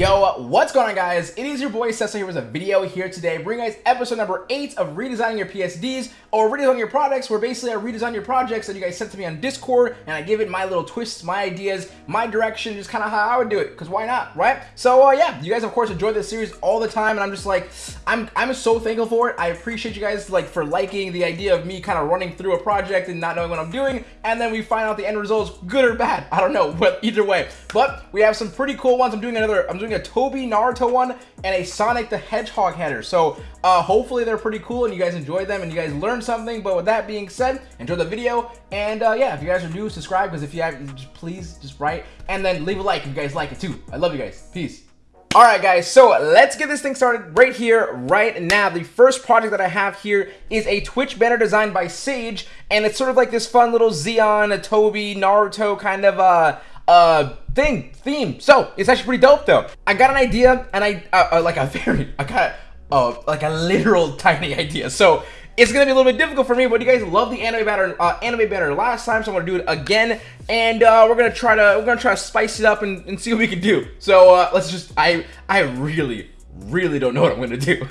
Yo, what's going on guys? It is your boy Cesio here with a video here today, bringing guys episode number 8 of redesigning your PSDs or redesigning your projects where basically I redesign your projects that you guys sent to me on Discord and I give it my little twists, my ideas, my direction, just kind of how I would do it, because why not, right? So uh, yeah, you guys of course enjoy this series all the time and I'm just like, I'm, I'm so thankful for it. I appreciate you guys like for liking the idea of me kind of running through a project and not knowing what I'm doing and then we find out the end results, good or bad, I don't know, but either way. But we have some pretty cool ones. I'm doing another, I'm doing a Tobi Naruto one and a Sonic the Hedgehog header. So uh, hopefully they're pretty cool and you guys enjoy them and you guys learned something. But with that being said, enjoy the video. And uh, yeah, if you guys are new, subscribe because if you have, just please just write and then leave a like if you guys like it too. I love you guys. Peace. Alright guys, so let's get this thing started right here, right now. The first project that I have here is a Twitch banner designed by Sage, and it's sort of like this fun little Zeon, a Tobi, Naruto kind of uh, uh, thing, theme. So, it's actually pretty dope though. I got an idea, and I, uh, uh, like a very, I got, uh, like a literal tiny idea. So, it's gonna be a little bit difficult for me, but you guys love the anime banner, uh, anime banner last time, so I'm gonna do it again, and uh, we're gonna try to we're gonna try to spice it up and, and see what we can do. So uh, let's just I I really really don't know what I'm gonna do.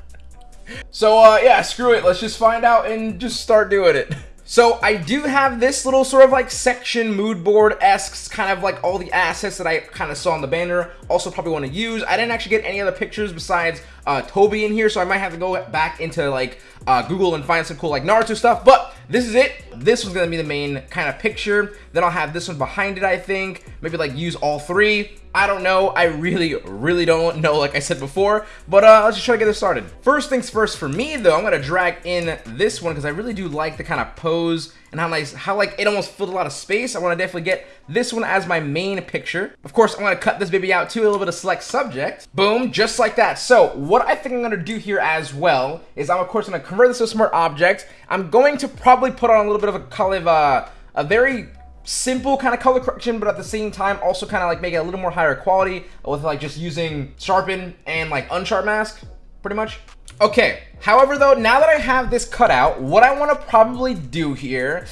so uh, yeah, screw it. Let's just find out and just start doing it. So I do have this little sort of like section mood board esque kind of like all the assets that I kind of saw on the banner. Also probably want to use. I didn't actually get any other pictures besides uh, Tobi in here, so I might have to go back into like uh, Google and find some cool like Naruto stuff. But this is it. This was gonna be the main kind of picture. Then I'll have this one behind it, I think. Maybe like use all three. I don't know. I really, really don't know, like I said before. But uh, let's just try to get this started. First things first for me, though, I'm going to drag in this one because I really do like the kind of pose and how nice, how like it almost filled a lot of space. I want to definitely get this one as my main picture. Of course, I'm going to cut this baby out too, a little bit of select subject. Boom, just like that. So what I think I'm going to do here as well is I'm, of course, going to convert this to a smart object. I'm going to probably put on a little bit of a color of uh, a very simple kind of color correction, but at the same time also kind of like make it a little more higher quality with like just using sharpen and like unsharp mask, pretty much. Okay, however though, now that I have this cut out, what I want to probably do here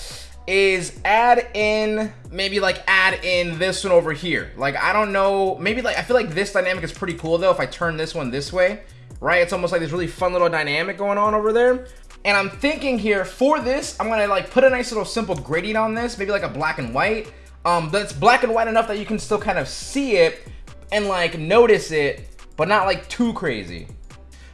is add in, maybe like add in this one over here. Like, I don't know, maybe like, I feel like this dynamic is pretty cool though if I turn this one this way, right? It's almost like this really fun little dynamic going on over there. And I'm thinking here for this, I'm gonna like put a nice little simple gradient on this, maybe like a black and white. Um, that's black and white enough that you can still kind of see it and like notice it, but not like too crazy.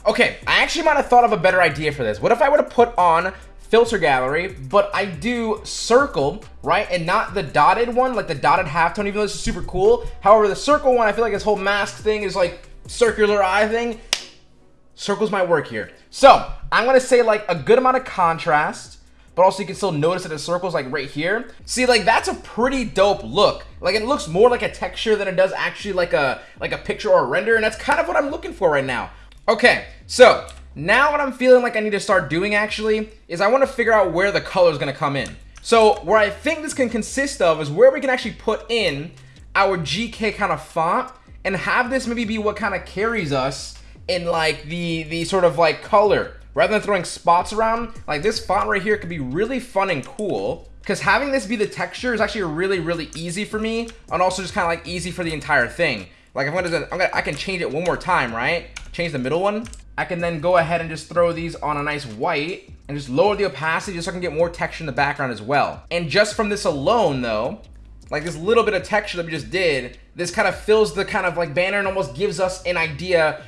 Okay, I actually might have thought of a better idea for this. What if I were to put on filter gallery, but I do circle, right? And not the dotted one, like the dotted halftone, even though this is super cool. However, the circle one, I feel like this whole mask thing is like circular eye thing. Circles might work here. So I'm gonna say like a good amount of contrast, but also you can still notice that the circles like right here. See, like that's a pretty dope look. Like it looks more like a texture than it does actually like a like a picture or a render, and that's kind of what I'm looking for right now. Okay, so now what I'm feeling like I need to start doing actually is I want to figure out where the color is gonna come in. So where I think this can consist of is where we can actually put in our GK kind of font and have this maybe be what kind of carries us in like the the sort of like color. Rather than throwing spots around like this font right here could be really fun and cool. Because having this be the texture is actually really really easy for me and also just kind of like easy for the entire thing. Like I'm gonna, I'm gonna I can change it one more time right? Change the middle one. I can then go ahead and just throw these on a nice white and just lower the opacity just so I can get more texture in the background as well. And just from this alone though like this little bit of texture that we just did this kind of fills the kind of like banner and almost gives us an idea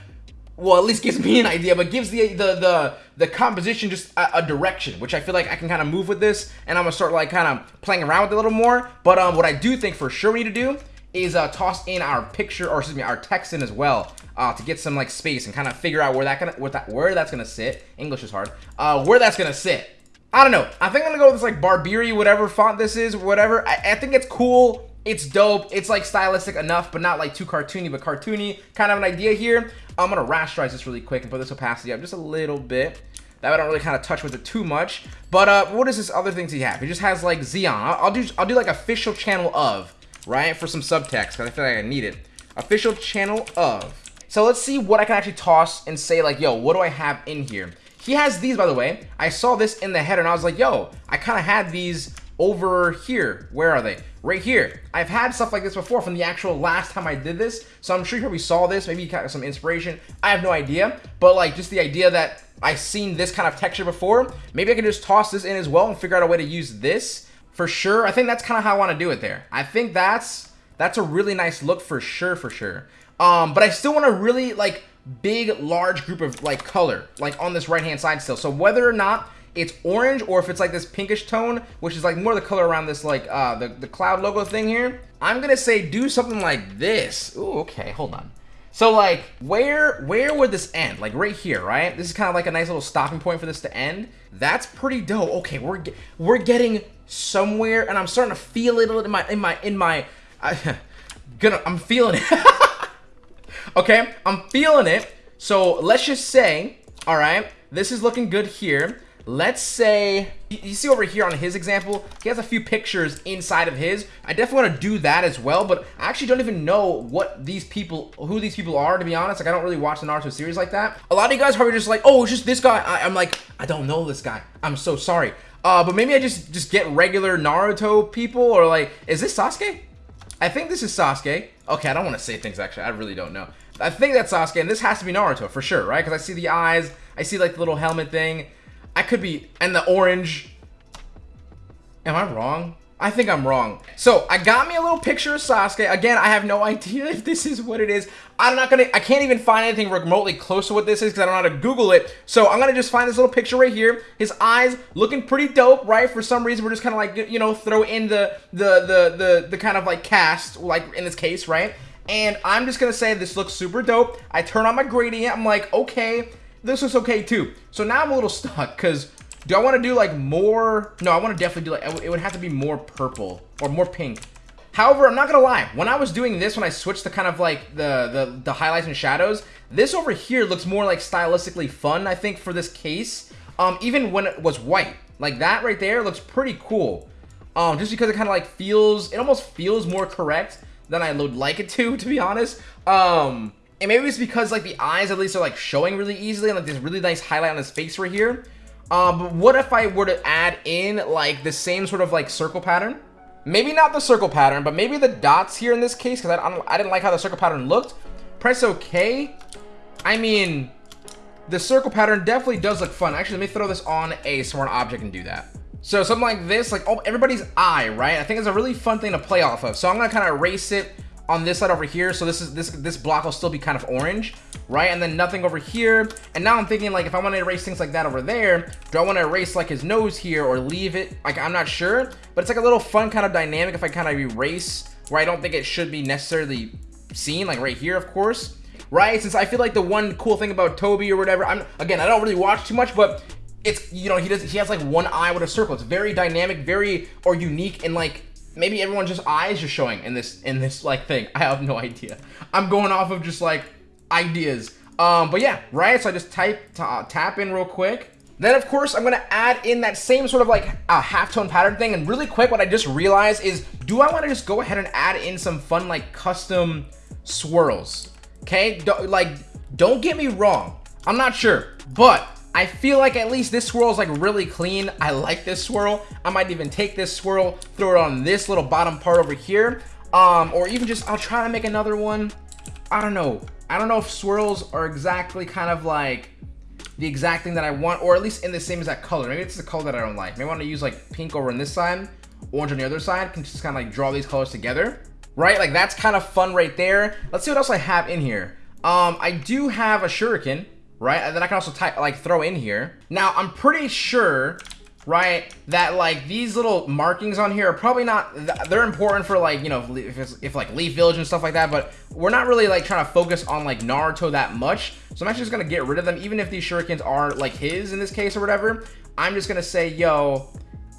well, at least gives me an idea, but gives the the the, the composition just a, a, direction, which I feel like I can kind of move with this, and I'm gonna start like kind of playing around with it a little more. But um, what I do think for sure we need to do is uh, toss in our picture, or excuse me, our text in as well, uh, to get some like space and kind of figure out where that gonna where that where that's gonna sit. English is hard. Uh, where that's gonna sit. I don't know. I think I'm gonna go with this like Barberi, whatever font this is, whatever. I, I think it's cool it's dope. It's like stylistic enough, but not like too cartoony, but cartoony kind of an idea here. I'm gonna rasterize this really quick and put this opacity up just a little bit. That I don't really kind of touch with it too much. But uh, what is this other things he have? He just has like Zeon. I'll, I'll do I'll do like official channel of right for some subtext because I feel like I need it. Official channel of. So let's see what I can actually toss and say like, yo, what do I have in here? He has these, by the way. I saw this in the header and I was like, yo, I kind of had these over here. Where are they? Right here. I've had stuff like this before from the actual last time I did this, so I'm sure you probably saw this, maybe you got some inspiration. I have no idea, but like just the idea that I've seen this kind of texture before, maybe I can just toss this in as well and figure out a way to use this for sure. I think that's kind of how I want to do it there. I think that's that's a really nice look for sure, for sure. Um, but I still want a really like big, large group of like color, like on this right hand side still. So whether or not it's orange or if it's like this pinkish tone, which is like more the color around this like uh, the, the cloud logo thing here, I'm gonna say do something like this. Ooh, okay, hold on. So like where where would this end? Like right here, right? This is kind of like a nice little stopping point for this to end. That's pretty dope. Okay, we're we're getting somewhere, and I'm starting to feel it in my in my in my. I, gonna I'm feeling it. okay, I'm feeling it. So let's just say, all right, this is looking good here let's say you see over here on his example he has a few pictures inside of his. I definitely want to do that as well but i actually don't even know what these people who these people are to be honest. Like i don't really watch the naruto series like that. A lot of you guys probably just like oh it's just this guy. I, i'm like i don't know this guy. I'm so sorry. Uh but maybe i just just get regular naruto people or like is this sasuke? I think this is sasuke. Okay i don't want to say things actually. I really don't know. I think that's sasuke and this has to be naruto for sure right? Because i see the eyes. I see like the little helmet thing I could be, and the orange. Am I wrong? I think I'm wrong. So I got me a little picture of Sasuke. Again, I have no idea if this is what it is. I'm not gonna, I can't even find anything remotely close to what this is because I don't know how to Google it. So I'm gonna just find this little picture right here. His eyes looking pretty dope, right? For some reason, we're just kind of like, you know, throw in the, the, the, the, the kind of like cast, like in this case, right? And I'm just gonna say this looks super dope. I turn on my gradient. I'm like, okay, this was okay too. So now I'm a little stuck because do I want to do like more? No, I want to definitely do like, it would have to be more purple or more pink. However, I'm not going to lie. When I was doing this, when I switched the kind of like the, the, the highlights and shadows, this over here looks more like stylistically fun, I think, for this case. Um, even when it was white. Like that right there looks pretty cool. Um, just because it kind of like feels, it almost feels more correct than I would like it to, to be honest. Um, and maybe it's because like the eyes at least are like showing really easily and like this really nice highlight on his face right here. Um, but what if I were to add in like the same sort of like circle pattern? Maybe not the circle pattern, but maybe the dots here in this case because I, I, I didn't like how the circle pattern looked. Press OK. I mean, the circle pattern definitely does look fun. Actually, let me throw this on a smart object and do that. So something like this, like oh, everybody's eye, right? I think it's a really fun thing to play off of. So I'm gonna kind of erase it on this side over here. So this is this this block will still be kind of orange, right? And then nothing over here. And now I'm thinking like if I want to erase things like that over there, do I want to erase like his nose here or leave it? Like I'm not sure, but it's like a little fun kind of dynamic if I kind of erase where I don't think it should be necessarily seen, like right here, of course. Right, since I feel like the one cool thing about Tobi or whatever, I'm again, I don't really watch too much, but it's you know he does he has like one eye with a circle. It's very dynamic, very or unique, and like maybe everyone's just eyes are showing in this in this like thing. I have no idea. I'm going off of just like ideas. Um, but yeah, right. So I just type tap in real quick. Then of course I'm gonna add in that same sort of like uh, halftone pattern thing. And really quick, what I just realized is, do I want to just go ahead and add in some fun like custom swirls? Okay, do like don't get me wrong. I'm not sure, but I feel like at least this swirl is like really clean. I like this swirl. I might even take this swirl, throw it on this little bottom part over here. Um, or even just, I'll try to make another one. I don't know. I don't know if swirls are exactly kind of like the exact thing that I want, or at least in the same exact color. Maybe it's the color that I don't like. Maybe I want to use like pink over on this side, orange on the other side. Can just kind of like draw these colors together, right? Like that's kind of fun right there. Let's see what else I have in here. Um, I do have a shuriken right? And then I can also type, like, throw in here. Now, I'm pretty sure, right, that, like, these little markings on here are probably not, they're important for, like, you know, if, it's, if like, Leaf Village and stuff like that, but we're not really, like, trying to focus on, like, Naruto that much. So I'm actually just gonna get rid of them, even if these shurikens are, like, his in this case or whatever. I'm just gonna say, yo,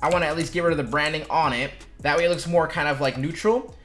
I want to at least get rid of the branding on it. That way it looks more kind of, like, neutral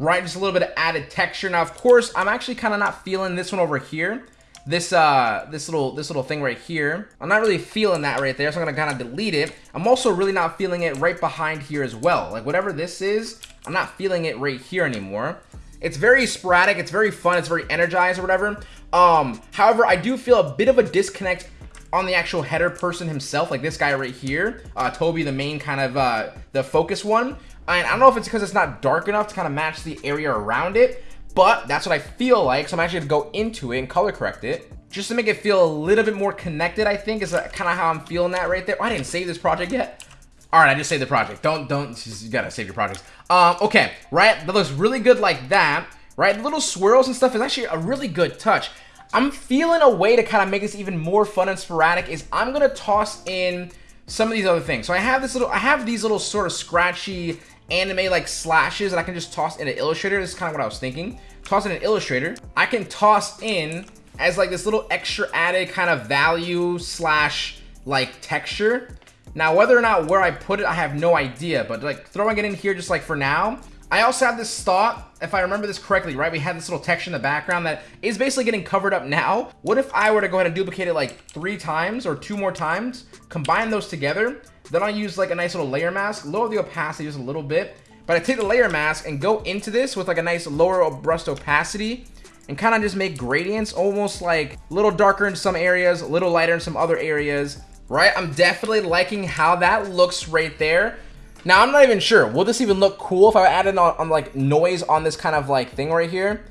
right? Just a little bit of added texture. Now, of course, I'm actually kind of not feeling this one over here this uh this little this little thing right here. I'm not really feeling that right there so i'm gonna kind of delete it. I'm also really not feeling it right behind here as well. Like whatever this is i'm not feeling it right here anymore. It's very sporadic it's very fun it's very energized or whatever. Um however i do feel a bit of a disconnect on the actual header person himself like this guy right here uh tobi the main kind of uh the focus one. And I don't know if it's because it's not dark enough to kind of match the area around it, but that's what I feel like. So I'm actually gonna go into it and color correct it just to make it feel a little bit more connected, I think is kind of how I'm feeling that right there. Oh, I didn't save this project yet. All right, I just saved the project. Don't, don't, you gotta save your projects. Um, okay, right, that looks really good like that, right? Little swirls and stuff is actually a really good touch. I'm feeling a way to kind of make this even more fun and sporadic is I'm gonna toss in some of these other things. So I have this little, I have these little sort of scratchy anime like slashes that I can just toss in an Illustrator. This is kind of what I was thinking. Toss in an Illustrator. I can toss in as like this little extra added kind of value slash like texture. Now, whether or not where I put it, I have no idea, but like throwing it in here just like for now. I also have this thought, if I remember this correctly, right? We had this little texture in the background that is basically getting covered up now. What if I were to go ahead and duplicate it like three times or two more times, combine those together, then I'll use like a nice little layer mask, lower the opacity just a little bit, but I take the layer mask and go into this with like a nice lower brushed opacity and kind of just make gradients almost like a little darker in some areas, a little lighter in some other areas, right? I'm definitely liking how that looks right there. Now, I'm not even sure. Will this even look cool if I added on, on like noise on this kind of like thing right here?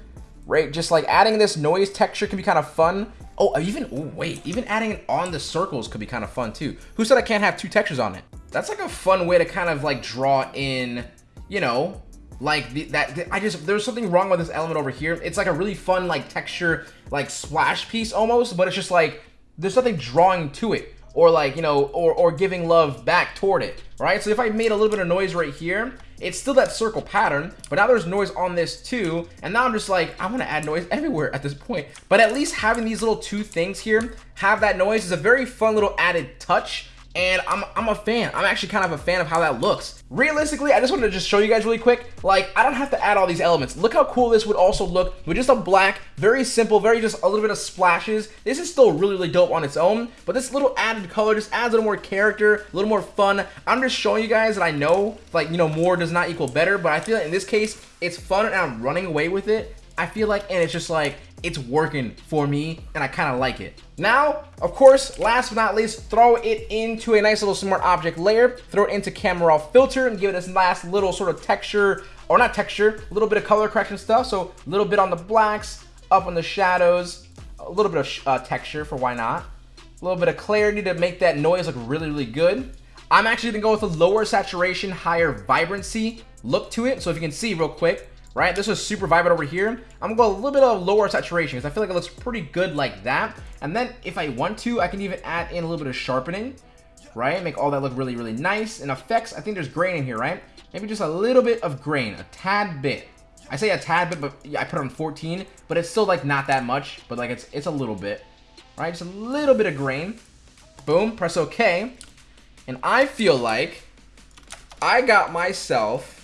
Right? Just like adding this noise texture can be kind of fun. Oh, uh, even, oh, wait, even adding it on the circles could be kind of fun too. Who said I can't have two textures on it? That's like a fun way to kind of like draw in, you know, like the, that the, I just there's something wrong with this element over here it's like a really fun like texture like splash piece almost but it's just like there's nothing drawing to it or like you know or or giving love back toward it right? So if I made a little bit of noise right here it's still that circle pattern but now there's noise on this too. And now I'm just like I want to add noise everywhere at this point. But at least having these little two things here have that noise is a very fun little added touch and I'm, I'm a fan. I'm actually kind of a fan of how that looks. Realistically, I just wanted to just show you guys really quick, like, I don't have to add all these elements. Look how cool this would also look with just a black, very simple, very just a little bit of splashes. This is still really, really dope on its own, but this little added color just adds a little more character, a little more fun. I'm just showing you guys that I know, like, you know, more does not equal better, but I feel like in this case, it's fun and I'm running away with it. I feel like, and it's just like, it's working for me and I kind of like it. Now, of course, last but not least, throw it into a nice little smart object layer, throw it into camera raw filter and give it this last little sort of texture, or not texture, a little bit of color correction stuff. So a little bit on the blacks, up on the shadows, a little bit of uh, texture for why not. A little bit of clarity to make that noise look really, really good. I'm actually gonna go with a lower saturation, higher vibrancy look to it. So if you can see real quick, right? This is super vibrant over here. I'm gonna go a little bit of lower saturation because I feel like it looks pretty good like that. And then if I want to, I can even add in a little bit of sharpening, right? Make all that look really, really nice. And effects, I think there's grain in here, right? Maybe just a little bit of grain, a tad bit. I say a tad bit, but I put it on 14, but it's still like not that much, but like it's it's a little bit, right? Just a little bit of grain. Boom, press OK. And I feel like I got myself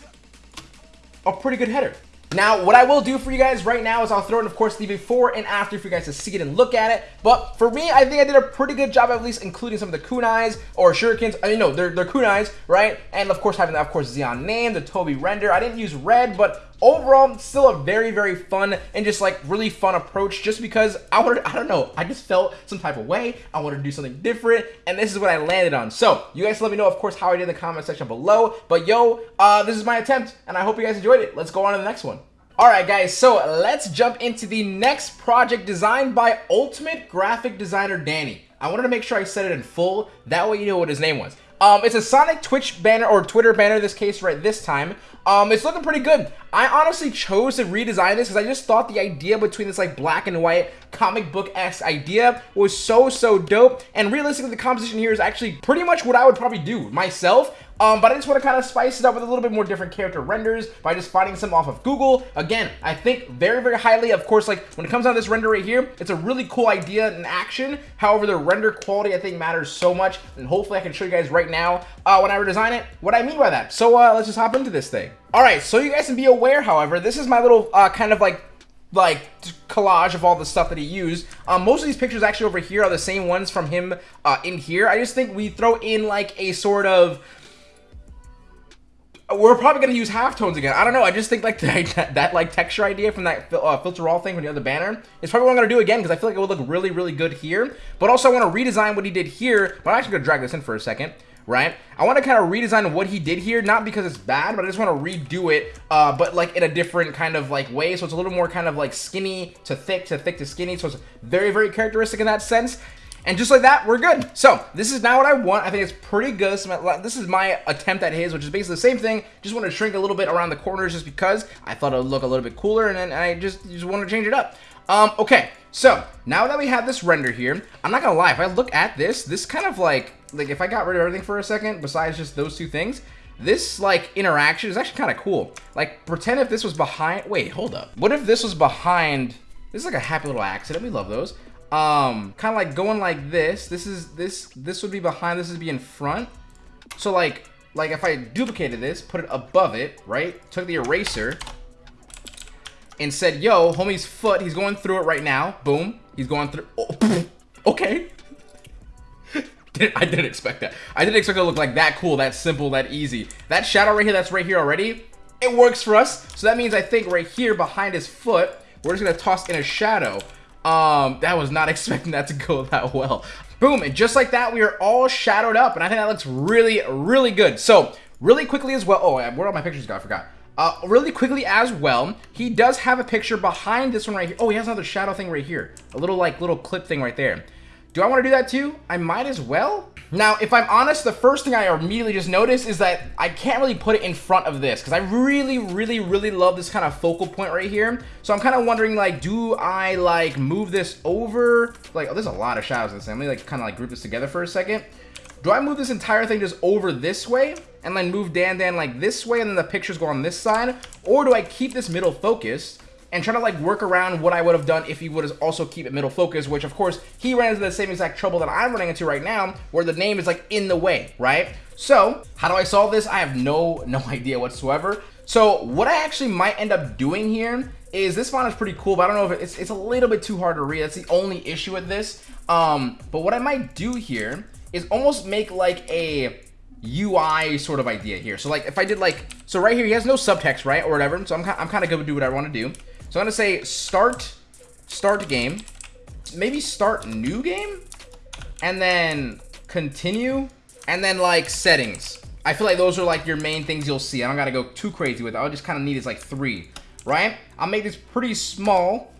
a pretty good header. Now, what I will do for you guys right now is I'll throw in, of course, the before and after for you guys to see it and look at it. But for me, I think I did a pretty good job, at least including some of the kunais or shurikens. I mean, no, they're, they're kunais, right? And of course, having, of course, Zeon name, the Tobi render. I didn't use red, but overall still a very very fun and just like really fun approach just because I wanted I don't know I just felt some type of way I wanted to do something different and this is what I landed on so you guys let me know of course how I did in the comment section below but yo uh, this is my attempt and I hope you guys enjoyed it let's go on to the next one Alright guys, so let's jump into the next project designed by Ultimate Graphic Designer Danny. I wanted to make sure I said it in full, that way you know what his name was. Um, it's a Sonic Twitch banner, or Twitter banner this case right this time. Um, it's looking pretty good. I honestly chose to redesign this because I just thought the idea between this like black and white comic book-esque idea was so, so dope. And realistically, the composition here is actually pretty much what I would probably do myself. Um, but I just want to kind of spice it up with a little bit more different character renders by just finding some off of Google. Again, I think very, very highly. Of course, like when it comes down to this render right here, it's a really cool idea in action. However, the render quality I think matters so much, and hopefully I can show you guys right now uh, when I redesign it what I mean by that. So uh, let's just hop into this thing. All right, so you guys can be aware, however, this is my little uh, kind of like like collage of all the stuff that he used. Um, most of these pictures actually over here are the same ones from him uh, in here. I just think we throw in like a sort of we're probably gonna use halftones again. I don't know. I just think like that, that like texture idea from that uh, filter all thing from the other banner is probably what I'm gonna do again because I feel like it would look really really good here. But also I want to redesign what he did here. But I'm actually gonna drag this in for a second. Right? I want to kind of redesign what he did here, not because it's bad, but I just want to redo it, uh, but like in a different kind of like way. So it's a little more kind of like skinny to thick to thick to skinny. So it's very, very characteristic in that sense. And just like that, we're good. So this is now what I want. I think it's pretty good. This is my attempt at his, which is basically the same thing. Just want to shrink a little bit around the corners just because I thought it would look a little bit cooler and then I just, just want to change it up. Um, okay, so now that we have this render here, I'm not gonna lie, if I look at this, this kind of like, like if I got rid of everything for a second, besides just those two things, this like interaction is actually kind of cool. Like pretend if this was behind, wait, hold up. What if this was behind, this is like a happy little accident, we love those. Um, kind of like going like this, this is, this, this would be behind, this would be in front. So like, like if I duplicated this, put it above it, right? Took the eraser, and said, yo, homie's foot, he's going through it right now. Boom. He's going through. Oh, okay. I didn't expect that. I didn't expect it to look like that cool, that simple, that easy. That shadow right here, that's right here already, it works for us. So that means I think right here behind his foot, we're just going to toss in a shadow. Um, that was not expecting that to go that well. Boom, and just like that, we are all shadowed up, and I think that looks really, really good. So, really quickly as well, oh, where all my pictures go? I forgot. Uh, really quickly as well, he does have a picture behind this one right here. Oh, he has another shadow thing right here. A little like little clip thing right there. Do I want to do that too? I might as well. Now, if I'm honest, the first thing I immediately just noticed is that I can't really put it in front of this because I really, really, really love this kind of focal point right here. So I'm kind of wondering, like, do I, like, move this over? Like, oh, there's a lot of shadows in this. Let me, like, kind of, like, group this together for a second. Do I move this entire thing just over this way and then move Dan Dan like this way and then the pictures go on this side? Or do I keep this middle focused and try to like work around what I would have done if he would have also keep it middle focus, which of course he ran into the same exact trouble that I'm running into right now where the name is like in the way, right? So how do I solve this? I have no, no idea whatsoever. So what I actually might end up doing here is this font is pretty cool, but I don't know if it's, it's a little bit too hard to read. That's the only issue with this. Um, but what I might do here is almost make like a UI sort of idea here. So like if I did like, so right here, he has no subtext, right? Or whatever. So I'm, I'm kind of good to do what I want to do. So I'm going to say start, start game, maybe start new game and then continue and then like settings. I feel like those are like your main things you'll see. I don't got to go too crazy with it. I'll just kind of need is like three, right? I'll make this pretty small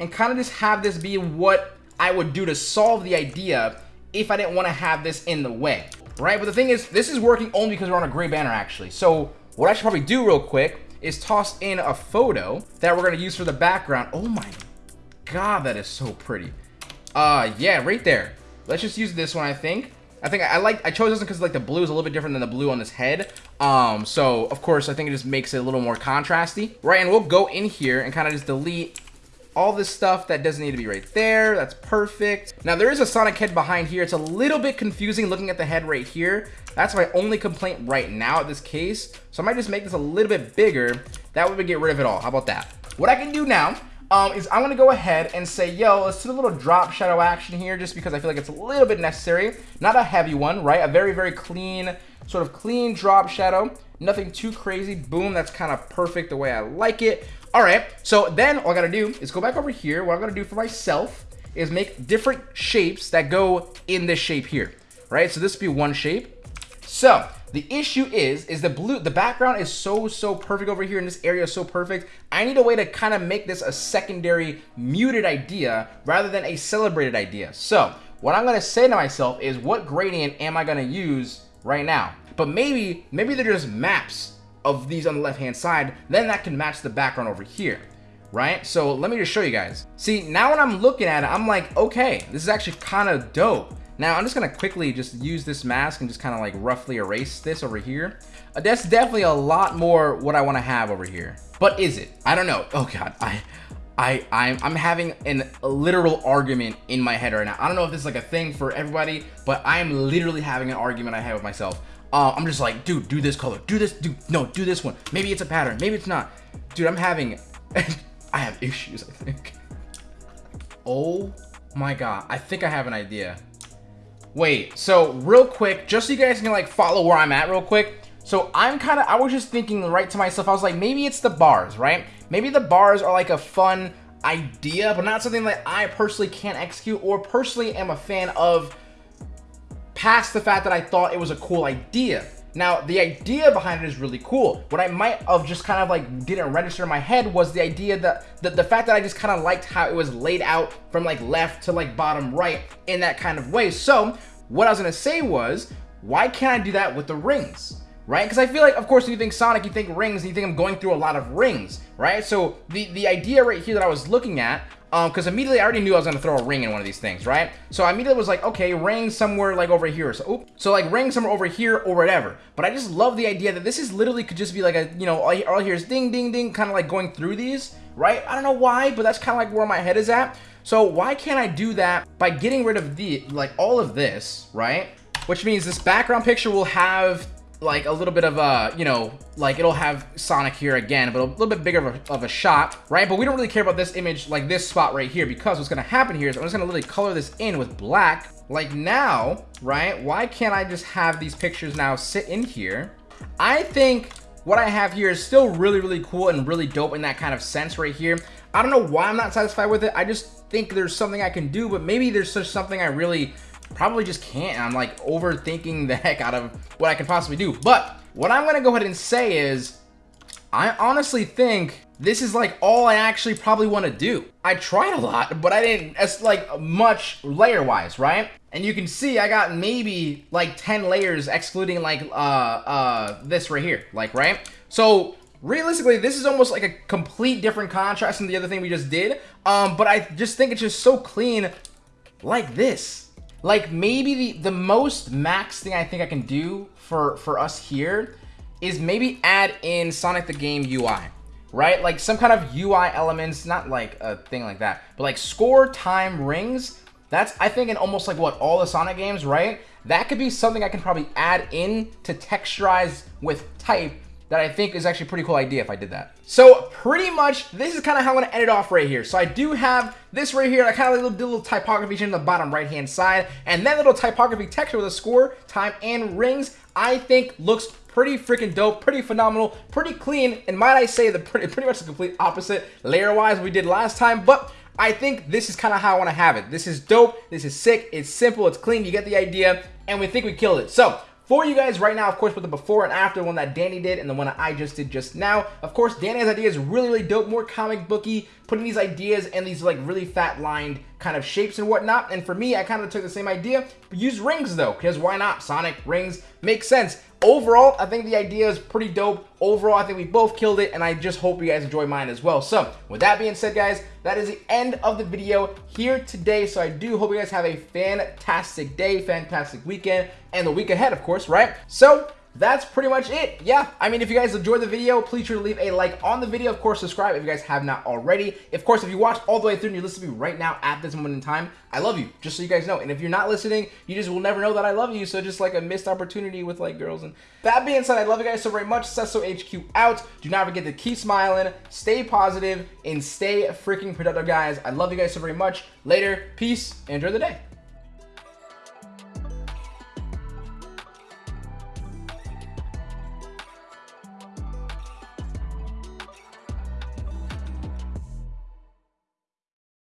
and kind of just have this be what I would do to solve the idea if I didn't want to have this in the way, right? But the thing is, this is working only because we're on a gray banner, actually. So what I should probably do real quick is toss in a photo that we're going to use for the background. Oh my god, that is so pretty. Uh, yeah, right there. Let's just use this one, I think. I think I, I like I chose this one because like the blue is a little bit different than the blue on this head. Um, so of course I think it just makes it a little more contrasty, right? And we'll go in here and kind of just delete all this stuff that doesn't need to be right there. That's perfect. Now there is a Sonic head behind here. It's a little bit confusing looking at the head right here. That's my only complaint right now at this case. So I might just make this a little bit bigger. That way we get rid of it all. How about that? What I can do now um, is I'm gonna go ahead and say, yo, let's do a little drop shadow action here just because I feel like it's a little bit necessary. Not a heavy one, right? A very, very clean, sort of clean drop shadow. Nothing too crazy. Boom, that's kind of perfect the way I like it. All right, so then all I gotta do is go back over here. What I'm gonna do for myself is make different shapes that go in this shape here, right? So this would be one shape. So the issue is, is the blue, the background is so, so perfect over here in this area is so perfect. I need a way to kind of make this a secondary muted idea rather than a celebrated idea. So what I'm gonna say to myself is what gradient am I gonna use right now? But maybe, maybe they're just maps of these on the left hand side, then that can match the background over here, right? So let me just show you guys. See, now when I'm looking at it, I'm like, okay, this is actually kind of dope. Now I'm just gonna quickly just use this mask and just kind of like roughly erase this over here. Uh, that's definitely a lot more what I want to have over here. But is it? I don't know. Oh God, I, I, I'm, I'm having an, a literal argument in my head right now. I don't know if this is like a thing for everybody, but I'm literally having an argument I have with myself. Uh, I'm just like, dude, do this color, do this, do no, do this one. Maybe it's a pattern, maybe it's not. Dude, I'm having, I have issues, I think. Oh my god, I think I have an idea. Wait, so real quick, just so you guys can like follow where I'm at real quick. So I'm kind of, I was just thinking right to myself, I was like, maybe it's the bars, right? Maybe the bars are like a fun idea, but not something that I personally can't execute or personally am a fan of past the fact that I thought it was a cool idea. Now, the idea behind it is really cool. What I might have just kind of like didn't register in my head was the idea that the, the fact that I just kind of liked how it was laid out from like left to like bottom right in that kind of way. So what I was gonna say was, why can't I do that with the rings? right? Because I feel like, of course, when you think Sonic, you think rings, and you think I'm going through a lot of rings, right? So the, the idea right here that I was looking at because um, immediately I already knew I was going to throw a ring in one of these things, right? So I immediately was like, okay, ring somewhere like over here. So, oops. so like ring somewhere over here or whatever. But I just love the idea that this is literally could just be like a, you know, all, all here is ding, ding, ding, kind of like going through these, right? I don't know why, but that's kind of like where my head is at. So why can't I do that by getting rid of the, like all of this, right? Which means this background picture will have like a little bit of a, you know, like it'll have Sonic here again, but a little bit bigger of a, of a, shot, right? But we don't really care about this image, like this spot right here, because what's gonna happen here is I'm just gonna literally color this in with black. Like now, right? Why can't I just have these pictures now sit in here? I think what I have here is still really, really cool and really dope in that kind of sense right here. I don't know why I'm not satisfied with it. I just think there's something I can do, but maybe there's just something I really probably just can't. I'm like overthinking the heck out of what I can possibly do. But what I'm going to go ahead and say is I honestly think this is like all I actually probably want to do. I tried a lot, but I didn't as like much layer wise, right? And you can see I got maybe like 10 layers excluding like uh uh this right here, like right? So realistically this is almost like a complete different contrast than the other thing we just did. Um but I just think it's just so clean like this. Like maybe the, the most max thing I think I can do for, for us here is maybe add in Sonic the Game UI, right? Like some kind of UI elements, not like a thing like that, but like score time rings. That's, I think, in almost like what, all the Sonic games, right? That could be something I can probably add in to texturize with type that I think is actually a pretty cool idea if I did that. So pretty much this is kind of how I'm going to end it off right here. So I do have this right here. I kind of did a little typography in the bottom right hand side and then little typography texture with a score, time, and rings I think looks pretty freaking dope, pretty phenomenal, pretty clean, and might I say the pretty, pretty much the complete opposite layer-wise we did last time, but I think this is kind of how I want to have it. This is dope, this is sick, it's simple, it's clean, you get the idea, and we think we killed it. So, for you guys right now, of course, with the before and after one that Danny did and the one that I just did just now. Of course, Danny's idea is really, really dope, more comic booky, putting these ideas and these like really fat lined kind of shapes and whatnot. And for me, I kind of took the same idea, but use rings though, because why not? Sonic rings makes sense. Overall, I think the idea is pretty dope. Overall, I think we both killed it, and I just hope you guys enjoy mine as well. So, with that being said, guys, that is the end of the video here today. So I do hope you guys have a fantastic day, fantastic weekend, and the week ahead, of course, right? So, that's pretty much it. Yeah, I mean, if you guys enjoyed the video, please sure to leave a like on the video. Of course, subscribe if you guys have not already. Of course, if you watched all the way through and you're listening to me right now at this moment in time, I love you, just so you guys know. And if you're not listening, you just will never know that I love you. So just like a missed opportunity with like girls. And that being said, I love you guys so very much. Cesio HQ out. Do not forget to keep smiling, stay positive, and stay freaking productive, guys. I love you guys so very much. Later, peace, enjoy the day.